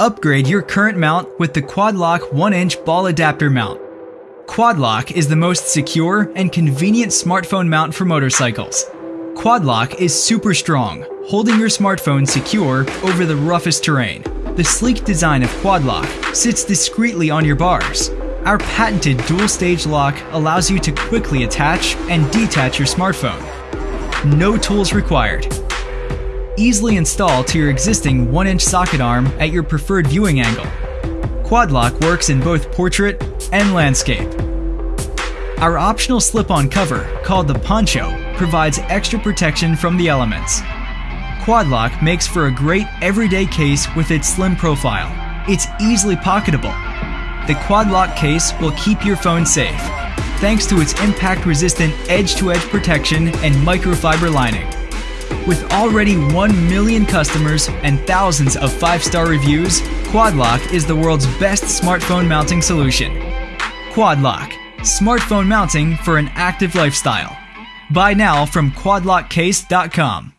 Upgrade your current mount with the Quadlock 1-inch ball adapter mount. Quadlock is the most secure and convenient smartphone mount for motorcycles. Quadlock is super strong, holding your smartphone secure over the roughest terrain. The sleek design of Quadlock sits discreetly on your bars. Our patented dual-stage lock allows you to quickly attach and detach your smartphone. No tools required easily install to your existing 1-inch socket arm at your preferred viewing angle. Quadlock works in both portrait and landscape. Our optional slip-on cover, called the Poncho, provides extra protection from the elements. Quadlock makes for a great everyday case with its slim profile. It's easily pocketable. The Quadlock case will keep your phone safe, thanks to its impact-resistant edge-to-edge protection and microfiber lining. With already 1 million customers and thousands of 5-star reviews, Quadlock is the world's best smartphone mounting solution. Quadlock, smartphone mounting for an active lifestyle. Buy now from quadlockcase.com.